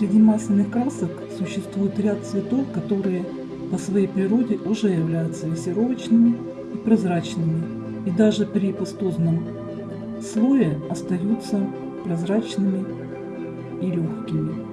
Среди масляных красок существует ряд цветов, которые по своей природе уже являются лессировочными и прозрачными, и даже при пастозном слое остаются прозрачными и легкими.